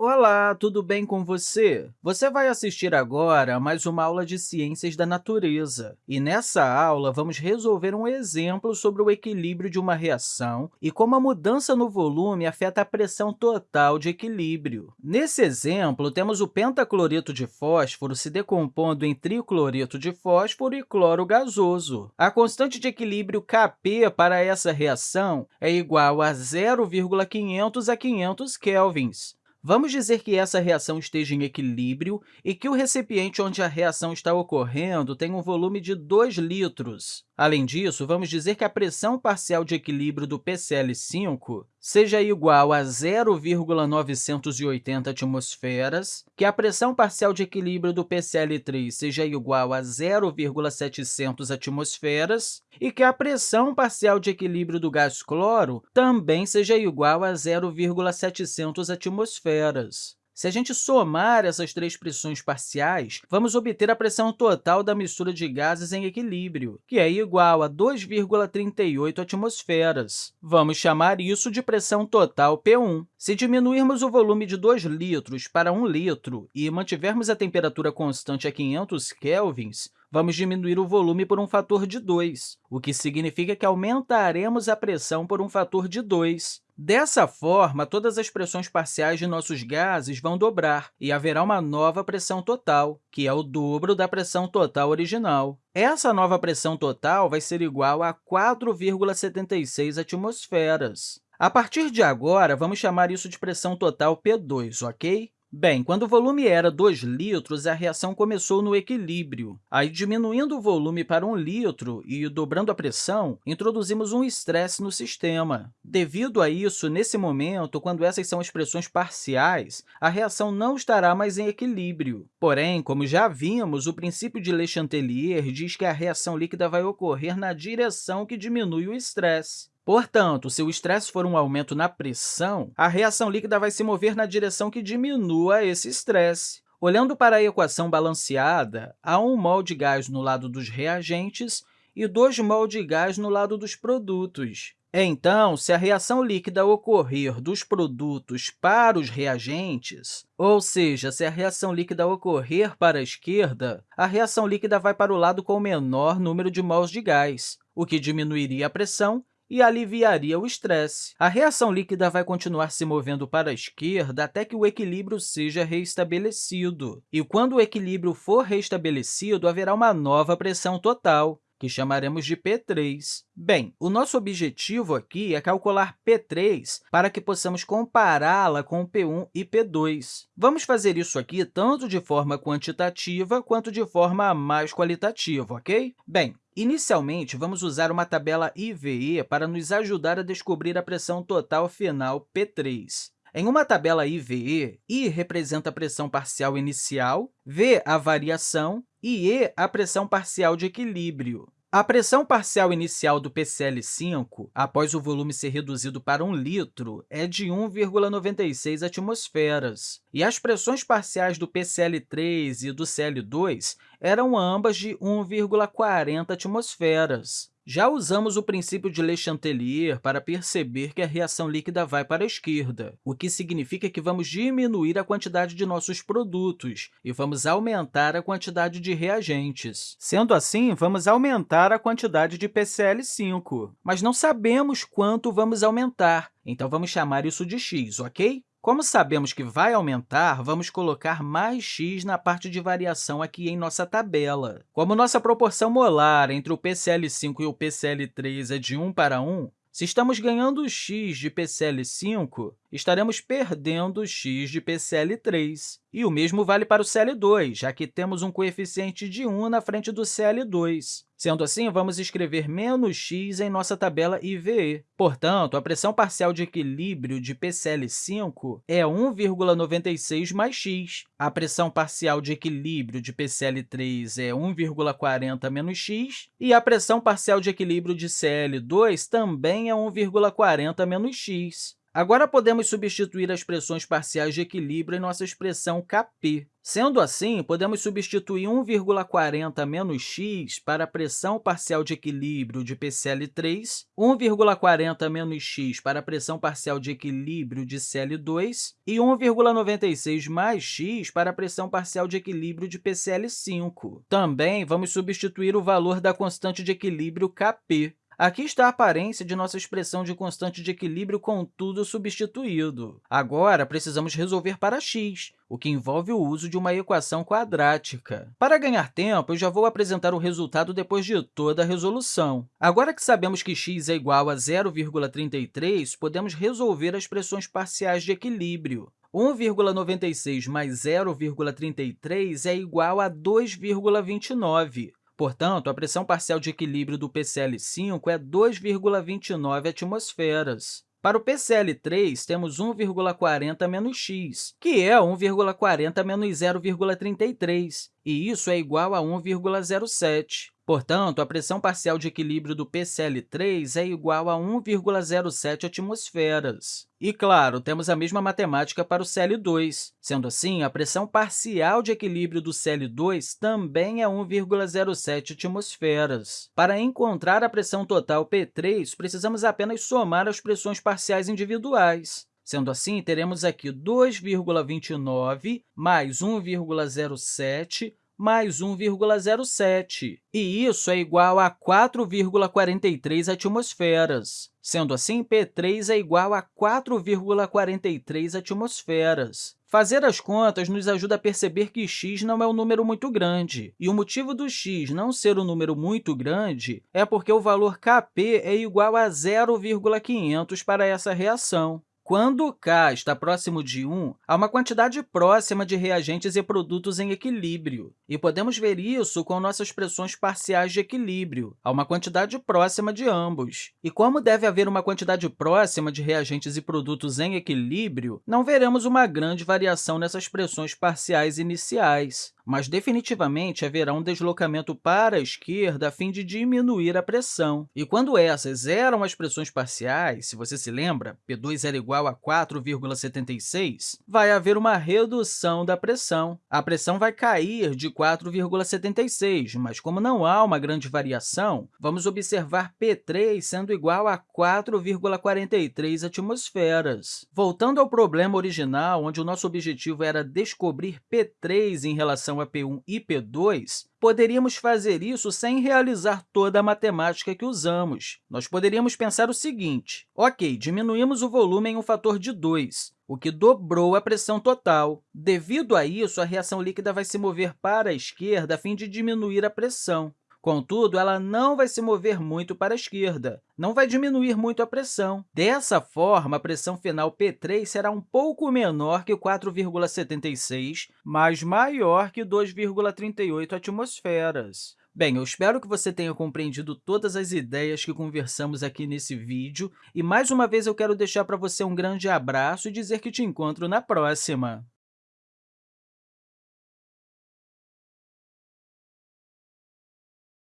Olá, tudo bem com você? Você vai assistir agora a mais uma aula de Ciências da Natureza. E nessa aula, vamos resolver um exemplo sobre o equilíbrio de uma reação e como a mudança no volume afeta a pressão total de equilíbrio. Nesse exemplo, temos o pentacloreto de fósforo se decompondo em tricloreto de fósforo e cloro gasoso. A constante de equilíbrio Kp para essa reação é igual a 0,500 a 500 kelvins. Vamos dizer que essa reação esteja em equilíbrio e que o recipiente onde a reação está ocorrendo tem um volume de 2 litros. Além disso, vamos dizer que a pressão parcial de equilíbrio do PCl5 seja igual a 0,980 atmosferas, que a pressão parcial de equilíbrio do PCl3 seja igual a 0,700 atmosferas e que a pressão parcial de equilíbrio do gás cloro também seja igual a 0,700 atmosferas. Se a gente somar essas três pressões parciais, vamos obter a pressão total da mistura de gases em equilíbrio, que é igual a 2,38 atmosferas. Vamos chamar isso de pressão total P1. Se diminuirmos o volume de 2 litros para 1 litro e mantivermos a temperatura constante a 500 kelvins, vamos diminuir o volume por um fator de 2, o que significa que aumentaremos a pressão por um fator de 2. Dessa forma, todas as pressões parciais de nossos gases vão dobrar e haverá uma nova pressão total, que é o dobro da pressão total original. Essa nova pressão total vai ser igual a 4,76 atmosferas. A partir de agora, vamos chamar isso de pressão total P2, ok? Bem, quando o volume era 2 litros, a reação começou no equilíbrio. Aí, diminuindo o volume para 1 litro e dobrando a pressão, introduzimos um estresse no sistema. Devido a isso, nesse momento, quando essas são as pressões parciais, a reação não estará mais em equilíbrio. Porém, como já vimos, o princípio de Le Chatelier diz que a reação líquida vai ocorrer na direção que diminui o estresse. Portanto, se o estresse for um aumento na pressão, a reação líquida vai se mover na direção que diminua esse estresse. Olhando para a equação balanceada, há 1 mol de gás no lado dos reagentes e 2 mol de gás no lado dos produtos. Então, se a reação líquida ocorrer dos produtos para os reagentes, ou seja, se a reação líquida ocorrer para a esquerda, a reação líquida vai para o lado com o menor número de mols de gás, o que diminuiria a pressão e aliviaria o estresse. A reação líquida vai continuar se movendo para a esquerda até que o equilíbrio seja reestabelecido. E quando o equilíbrio for reestabelecido, haverá uma nova pressão total, que chamaremos de P3. Bem, o nosso objetivo aqui é calcular P3 para que possamos compará-la com P1 e P2. Vamos fazer isso aqui tanto de forma quantitativa quanto de forma mais qualitativa, ok? Bem, Inicialmente, vamos usar uma tabela IVE para nos ajudar a descobrir a pressão total final P3. Em uma tabela IVE, I representa a pressão parcial inicial, V a variação e E a pressão parcial de equilíbrio. A pressão parcial inicial do PCl5, após o volume ser reduzido para 1 litro, é de 1,96 atmosferas, e as pressões parciais do PCl3 e do Cl2 eram ambas de 1,40 atmosferas. Já usamos o princípio de Le Chatelier para perceber que a reação líquida vai para a esquerda, o que significa que vamos diminuir a quantidade de nossos produtos e vamos aumentar a quantidade de reagentes. Sendo assim, vamos aumentar a quantidade de PCl5, mas não sabemos quanto vamos aumentar, então vamos chamar isso de x, ok? Como sabemos que vai aumentar, vamos colocar mais x na parte de variação aqui em nossa tabela. Como nossa proporção molar entre o PCl5 e o PCl3 é de 1 para 1, se estamos ganhando x de PCl5, estaremos perdendo x de PCl3. E o mesmo vale para o Cl2, já que temos um coeficiente de 1 na frente do Cl2. Sendo assim, vamos escrever menos x em nossa tabela IVE. Portanto, a pressão parcial de equilíbrio de PCl5 é 1,96 mais x. A pressão parcial de equilíbrio de PCl3 é 1,40 menos x. E a pressão parcial de equilíbrio de Cl2 também é 1,40 menos x. Agora, podemos substituir as pressões parciais de equilíbrio em nossa expressão Kp. Sendo assim, podemos substituir 1,40 menos x para a pressão parcial de equilíbrio de PCl3, 1,40 menos x para a pressão parcial de equilíbrio de Cl2 e 1,96 mais x para a pressão parcial de equilíbrio de PCl5. Também vamos substituir o valor da constante de equilíbrio Kp. Aqui está a aparência de nossa expressão de constante de equilíbrio com tudo substituído. Agora, precisamos resolver para x, o que envolve o uso de uma equação quadrática. Para ganhar tempo, eu já vou apresentar o resultado depois de toda a resolução. Agora que sabemos que x é igual a 0,33, podemos resolver as expressões parciais de equilíbrio. 1,96 mais 0,33 é igual a 2,29. Portanto, a pressão parcial de equilíbrio do PCl5 é 2,29 atmosferas. Para o PCl3, temos 1,40 menos x, que é 1,40 menos 0,33, e isso é igual a 1,07. Portanto, a pressão parcial de equilíbrio do PCl3 é igual a 1,07 atmosferas. E, claro, temos a mesma matemática para o Cl2. Sendo assim, a pressão parcial de equilíbrio do Cl2 também é 1,07 atmosferas. Para encontrar a pressão total P3, precisamos apenas somar as pressões parciais individuais. Sendo assim, teremos aqui 2,29 mais 1,07 mais 1,07, e isso é igual a 4,43 atmosferas. Sendo assim, P3 é igual a 4,43 atmosferas. Fazer as contas nos ajuda a perceber que x não é um número muito grande, e o motivo do x não ser um número muito grande é porque o valor Kp é igual a 0,500 para essa reação. Quando k está próximo de 1, há uma quantidade próxima de reagentes e produtos em equilíbrio, e podemos ver isso com nossas pressões parciais de equilíbrio. Há uma quantidade próxima de ambos. E como deve haver uma quantidade próxima de reagentes e produtos em equilíbrio, não veremos uma grande variação nessas pressões parciais iniciais mas definitivamente haverá um deslocamento para a esquerda a fim de diminuir a pressão. E quando essas eram as pressões parciais, se você se lembra, P2 era igual a 4,76, vai haver uma redução da pressão. A pressão vai cair de 4,76, mas como não há uma grande variação, vamos observar P3 sendo igual a 4,43 atmosferas. Voltando ao problema original, onde o nosso objetivo era descobrir P3 em relação a P1 e P2, poderíamos fazer isso sem realizar toda a matemática que usamos. Nós poderíamos pensar o seguinte, ok, diminuímos o volume em um fator de 2, o que dobrou a pressão total. Devido a isso, a reação líquida vai se mover para a esquerda a fim de diminuir a pressão. Contudo, ela não vai se mover muito para a esquerda, não vai diminuir muito a pressão. Dessa forma, a pressão final P3 será um pouco menor que 4,76, mas maior que 2,38 atmosferas. Bem, eu espero que você tenha compreendido todas as ideias que conversamos aqui nesse vídeo, e mais uma vez eu quero deixar para você um grande abraço e dizer que te encontro na próxima!